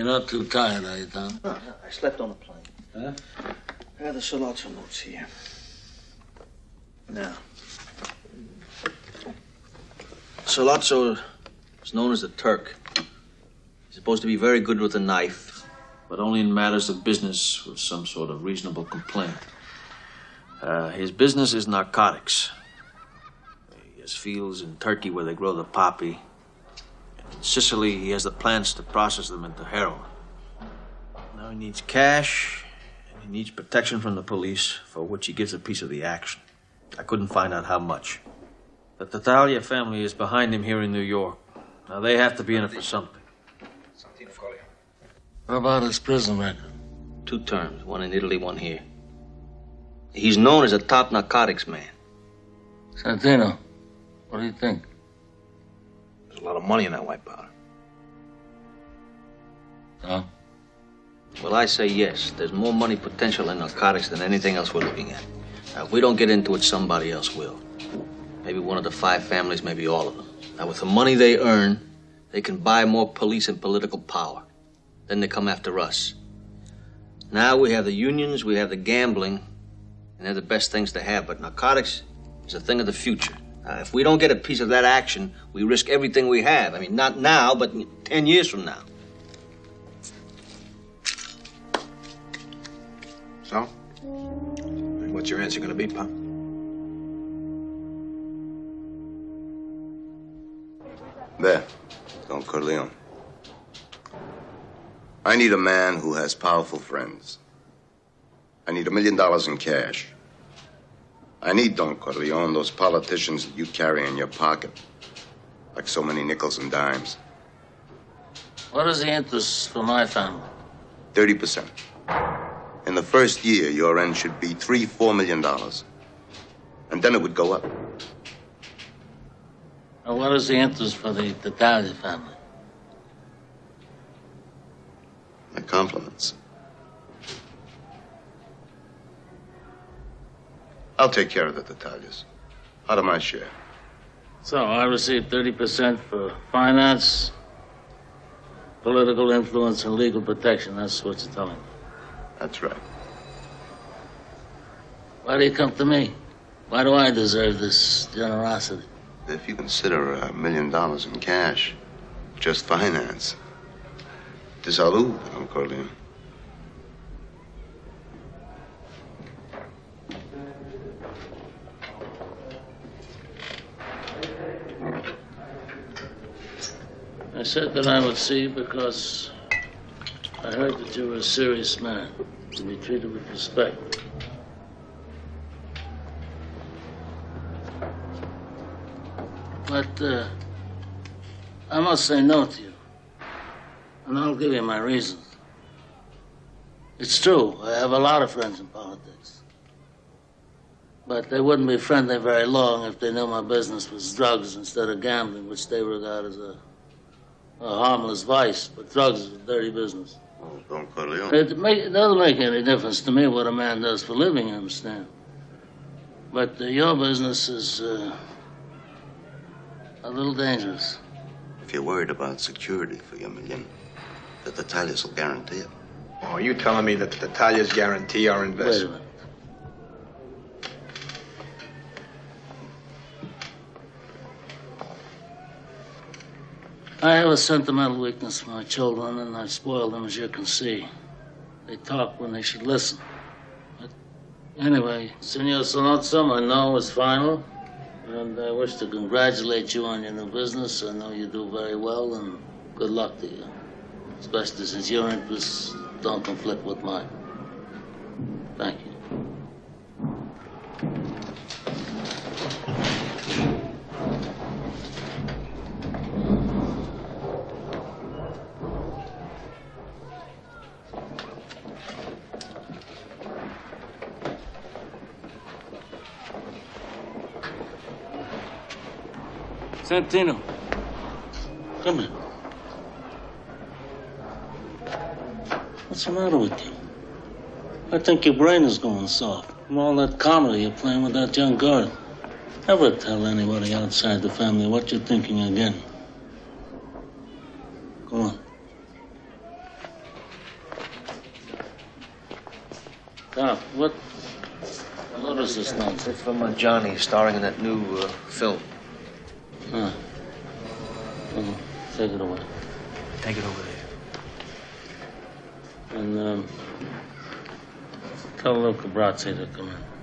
You're not too tired, are you, Tom? No, I slept on the plane. Huh? I have the Sollozzo notes here. Now. Sollozzo is known as the Turk. He's supposed to be very good with a knife, but only in matters of business with some sort of reasonable complaint. Uh, his business is narcotics. He has fields in Turkey where they grow the poppy. In Sicily, he has the plants to process them into heroin. Now he needs cash, and he needs protection from the police, for which he gives a piece of the action. I couldn't find out how much. The Tattaglia family is behind him here in New York. Now they have to be in it for something. What about his prison record? Two terms, one in Italy, one here. He's known as a top narcotics man. Santino, what do you think? There's a lot of money in that white powder. Huh? Well, I say yes. There's more money potential in narcotics than anything else we're looking at. Now, if we don't get into it, somebody else will. Maybe one of the five families, maybe all of them. Now, with the money they earn, they can buy more police and political power. Then they come after us. Now we have the unions, we have the gambling, and they're the best things to have. But narcotics is a thing of the future. Uh, if we don't get a piece of that action, we risk everything we have. I mean, not now, but 10 years from now. So? What's your answer gonna be, Pop? There, Don Corleone. I need a man who has powerful friends. I need a million dollars in cash. I need, Don Corleone, those politicians that you carry in your pocket, like so many nickels and dimes. What is the interest for my family? 30%. In the first year, your end should be three, four million dollars. And then it would go up. And what is the interest for the Tattaglia family? My compliments. I'll take care of the Tattaglias. Out of my share. So I receive 30% for finance, political influence, and legal protection. That's what you're telling me. That's right. Why do you come to me? Why do I deserve this generosity? If you consider a million dollars in cash, just finance. Salud, Don Corleone. I said that I would see because I heard that you were a serious man to be treated with respect. But uh, I must say no to you. And I'll give you my reasons. It's true, I have a lot of friends in politics. But they wouldn't be friendly very long if they knew my business was drugs instead of gambling, which they regard as a, a harmless vice. But drugs is a dirty business. Oh, Don Corleone. It, make, it doesn't make any difference to me what a man does for a living, you understand? But uh, your business is uh, a little dangerous. If you're worried about security for your million, the Tattaglias will guarantee it. Oh, are you telling me that the Tattaglias guarantee our Wait a investment? I have a sentimental weakness for my children, and I spoil them, as you can see. They talk when they should listen. But anyway, Senor Sollozzo, my no is final, and I wish to congratulate you on your new business. I know you do very well, and good luck to you, especially since your interests don't conflict with mine. Thank you. Santino, come here. What's the matter with you? I think your brain is going soft from all that comedy you're playing with that young girl. Never tell anybody outside the family what you're thinking again. Come on. Doc, what? What is this nonsense? It's from uh, Johnny, starring in that new uh, film. Huh. Oh, Take it away. Take it over there. And, um, tell Luca Brasi to come in.